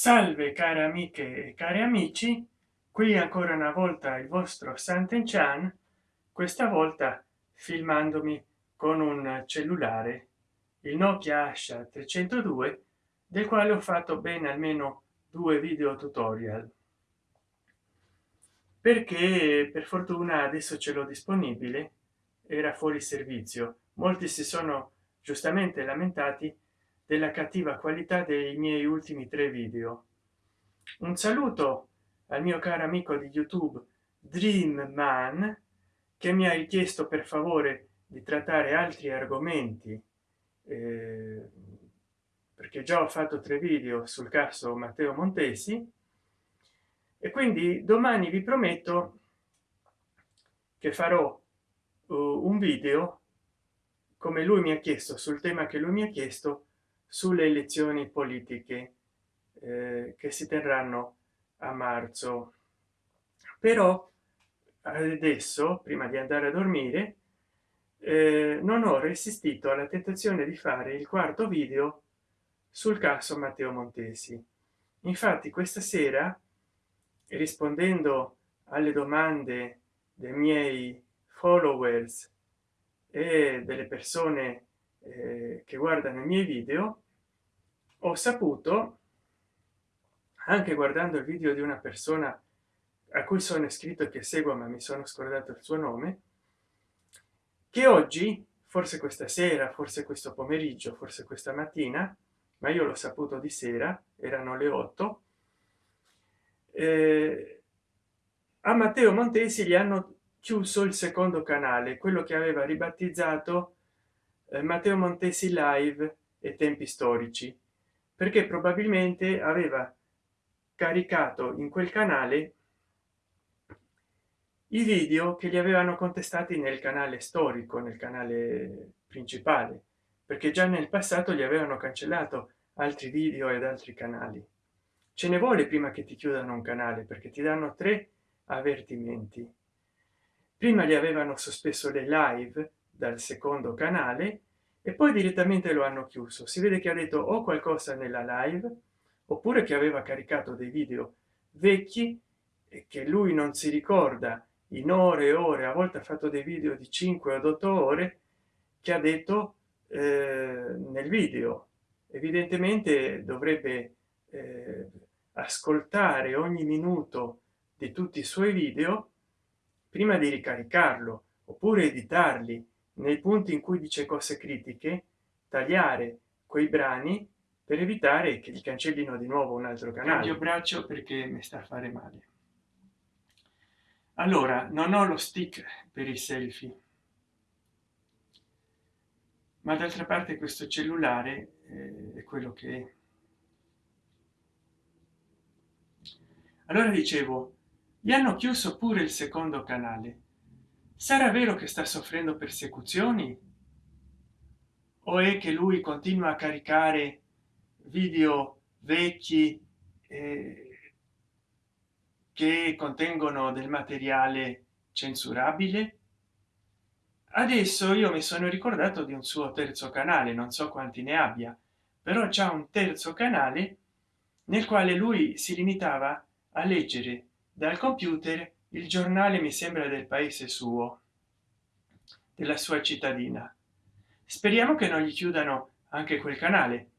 salve care amiche e cari amici. Qui ancora una volta il vostro santen chan questa volta filmandomi con un cellulare il nokia asha 302 del quale ho fatto bene almeno due video tutorial. Perché per fortuna adesso ce l'ho disponibile era fuori servizio. Molti si sono giustamente lamentati della cattiva qualità dei miei ultimi tre video. Un saluto al mio caro amico di youtube dream man che mi ha richiesto per favore di trattare altri argomenti eh, perché già ho fatto tre video sul caso matteo montesi. E quindi domani vi prometto che farò uh, un video come lui mi ha chiesto sul tema che lui mi ha chiesto sulle elezioni politiche eh, che si terranno a marzo. Però adesso prima di andare a dormire eh, non ho resistito alla tentazione di fare il quarto video sul caso matteo montesi. Infatti questa sera rispondendo alle domande dei miei followers e delle persone eh, che guardano i miei video ho saputo anche guardando il video di una persona a cui sono iscritto che seguo ma mi sono scordato il suo nome che oggi forse questa sera forse questo pomeriggio forse questa mattina ma io l'ho saputo di sera erano le 8 eh, a matteo montesi gli hanno chiuso il secondo canale quello che aveva ribattezzato eh, matteo montesi live e tempi storici perché probabilmente aveva caricato in quel canale i video che gli avevano contestati nel canale storico nel canale principale perché già nel passato gli avevano cancellato altri video ed altri canali. Ce ne vuole prima che ti chiudano un canale perché ti danno tre avvertimenti. Prima gli avevano sospeso le live dal secondo canale e poi direttamente lo hanno chiuso. Si vede che ha detto o qualcosa nella live oppure che aveva caricato dei video vecchi e che lui non si ricorda in ore e ore a volte ha fatto dei video di 5 o 8 ore che ha detto eh, nel video. Evidentemente dovrebbe eh, ascoltare ogni minuto di tutti i suoi video prima di ricaricarlo oppure editarli nei punti in cui dice cose critiche tagliare quei brani per evitare che gli cancellino di nuovo un altro canale. Io braccio perché mi sta a fare male. Allora non ho lo stick per i selfie. Ma d'altra parte questo cellulare eh, è quello che è. Allora dicevo gli hanno chiuso pure il secondo canale sarà vero che sta soffrendo persecuzioni? O è che lui continua a caricare video vecchi eh, che contengono del materiale censurabile? Adesso io mi sono ricordato di un suo terzo canale non so quanti ne abbia però c'è un terzo canale nel quale lui si limitava a leggere dal computer il giornale mi sembra del paese suo della sua cittadina. Speriamo che non gli chiudano anche quel canale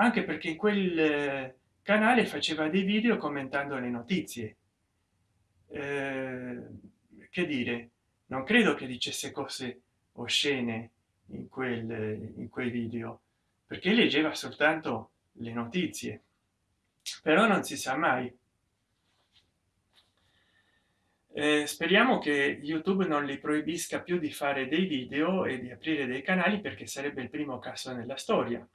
anche perché in quel eh, canale faceva dei video commentando le notizie. Eh, che dire non credo che dicesse cose oscene in quel in quei video perché leggeva soltanto le notizie. Però non si sa mai eh, speriamo che youtube non li proibisca più di fare dei video e di aprire dei canali perché sarebbe il primo caso nella storia.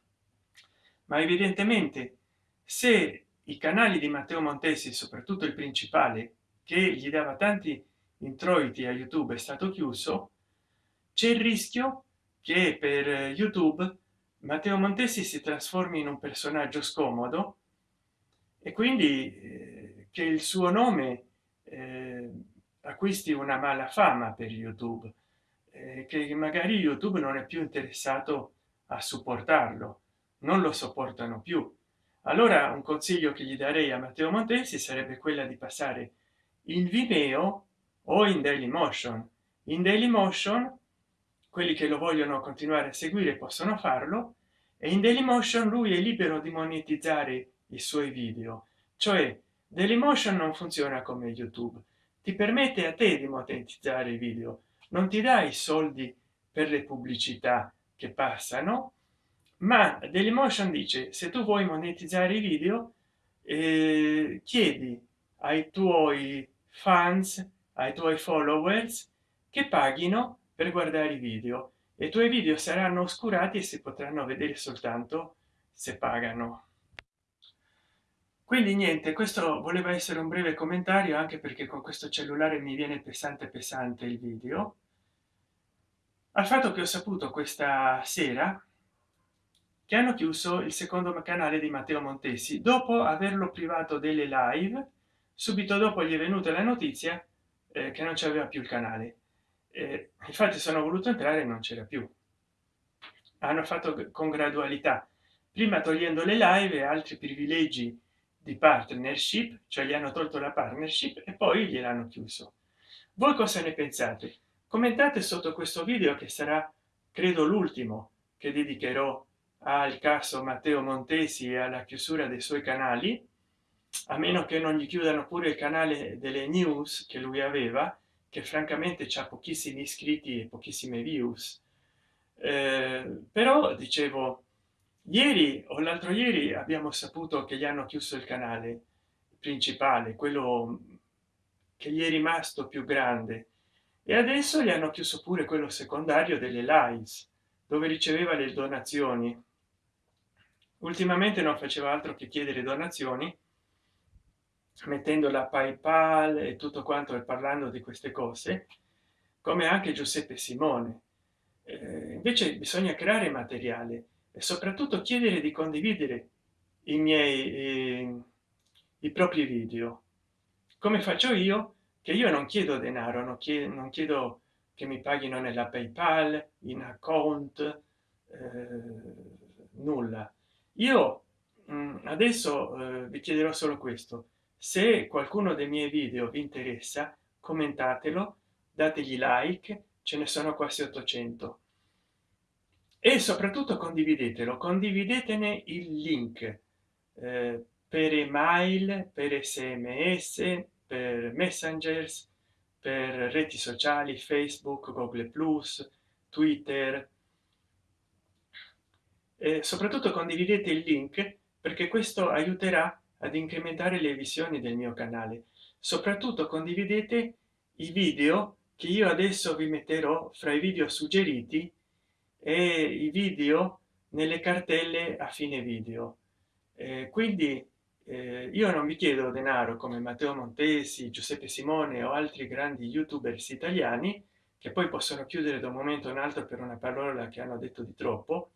Ma evidentemente se i canali di matteo montesi soprattutto il principale che gli dava tanti introiti a youtube è stato chiuso c'è il rischio che per youtube matteo montesi si trasformi in un personaggio scomodo e quindi eh, che il suo nome eh, acquisti una mala fama per youtube eh, che magari youtube non è più interessato a supportarlo non lo sopportano più. Allora un consiglio che gli darei a matteo montesi sarebbe quella di passare in vimeo o in daily motion. In daily motion quelli che lo vogliono continuare a seguire possono farlo e in daily motion lui è libero di monetizzare i suoi video. Cioè dailymotion non funziona come youtube ti permette a te di monetizzare i video. Non ti dai soldi per le pubblicità che passano ma dailymotion dice se tu vuoi monetizzare i video eh, chiedi ai tuoi fans ai tuoi followers che paghino per guardare i video. E i tuoi video saranno oscurati e si potranno vedere soltanto se pagano quindi niente questo voleva essere un breve commentario anche perché con questo cellulare mi viene pesante pesante il video. Al fatto che ho saputo questa sera che hanno chiuso il secondo canale di matteo montesi. Dopo averlo privato delle live subito dopo gli è venuta la notizia eh, che non c'aveva più il canale. Eh, infatti sono voluto entrare e non c'era più. Hanno fatto con gradualità. Prima togliendo le live e altri privilegi di partnership cioè gli hanno tolto la partnership e poi gliel'hanno chiuso. Voi cosa ne pensate? Commentate sotto questo video che sarà credo l'ultimo che dedicherò al caso matteo montesi e alla chiusura dei suoi canali. A meno che non gli chiudano pure il canale delle news che lui aveva che francamente c'ha pochissimi iscritti e pochissime views. Eh, però dicevo ieri o l'altro ieri abbiamo saputo che gli hanno chiuso il canale principale quello che gli è rimasto più grande. E adesso gli hanno chiuso pure quello secondario delle lives dove riceveva le donazioni. Ultimamente non faceva altro che chiedere donazioni mettendo la paypal e tutto quanto e parlando di queste cose come anche giuseppe simone. Eh, invece bisogna creare materiale e soprattutto chiedere di condividere i miei eh, i propri video. Come faccio io che io non chiedo denaro non chiedo, non chiedo che mi paghino nella paypal in account eh, nulla. Io mh, mm, adesso eh, vi chiederò solo questo. Se qualcuno dei miei video vi interessa commentatelo dategli like ce ne sono quasi 800 e soprattutto condividetelo condividetene il link eh, per email per sms per messengers per reti sociali facebook google plus twitter. E soprattutto condividete il link perché questo aiuterà ad incrementare le visioni del mio canale. Soprattutto condividete i video che io adesso vi metterò fra i video suggeriti e i video nelle cartelle a fine video. Eh, quindi eh, io non vi chiedo denaro come matteo montesi giuseppe simone o altri grandi youtubers italiani che poi possono chiudere da un momento in altro per una parola che hanno detto di troppo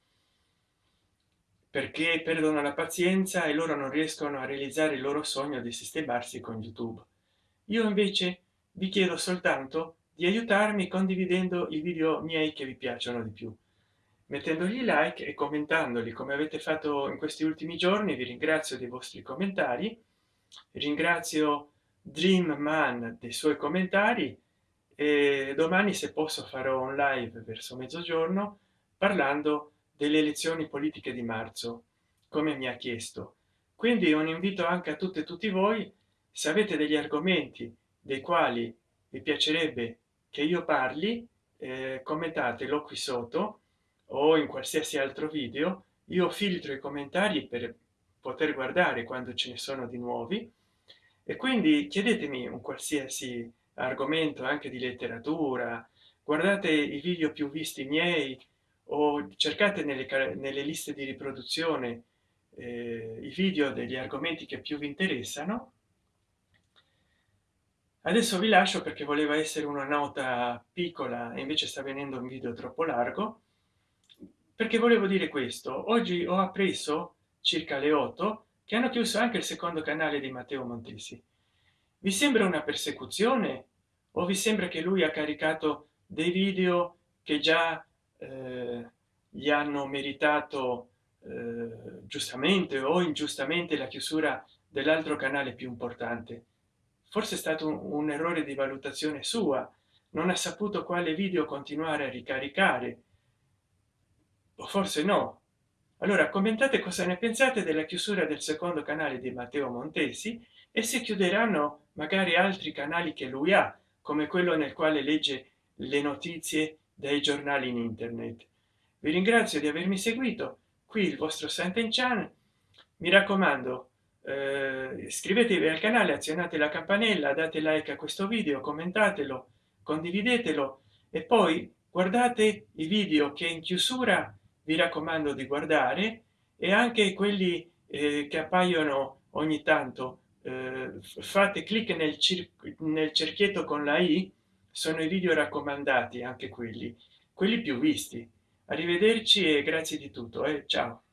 perché perdono la pazienza e loro non riescono a realizzare il loro sogno di sistemarsi con youtube. Io invece vi chiedo soltanto di aiutarmi condividendo i video miei che vi piacciono di più mettendogli like e commentandoli come avete fatto in questi ultimi giorni. Vi ringrazio dei vostri commentari. Ringrazio dream man dei suoi commentari. E domani se posso farò un live verso mezzogiorno parlando delle elezioni politiche di marzo come mi ha chiesto. Quindi un invito anche a tutte e tutti voi se avete degli argomenti dei quali vi piacerebbe che io parli eh, commentatelo qui sotto o in qualsiasi altro video io filtro i commentari per poter guardare quando ce ne sono di nuovi. E quindi chiedetemi un qualsiasi argomento anche di letteratura guardate i video più visti miei o cercate nelle, nelle liste di riproduzione eh, i video degli argomenti che più vi interessano. Adesso vi lascio perché voleva essere una nota piccola e invece sta venendo un video troppo largo perché volevo dire questo. Oggi ho appreso circa le 8 che hanno chiuso anche il secondo canale di matteo montesi. Vi sembra una persecuzione? O vi sembra che lui ha caricato dei video che già eh, gli hanno meritato eh, giustamente o ingiustamente la chiusura dell'altro canale più importante? Forse è stato un, un errore di valutazione sua. Non ha saputo quale video continuare a ricaricare forse no. Allora commentate cosa ne pensate della chiusura del secondo canale di matteo montesi e se chiuderanno magari altri canali che lui ha come quello nel quale legge le notizie dai giornali in internet. Vi ringrazio di avermi seguito qui il vostro Sant'Enchan mi raccomando eh, iscrivetevi al canale azionate la campanella date like a questo video commentatelo condividetelo e poi guardate i video che in chiusura vi raccomando di guardare e anche quelli eh, che appaiono ogni tanto eh, fate clic nel, nel cerchietto con la i sono i video raccomandati anche quelli quelli più visti arrivederci e grazie di tutto e eh. ciao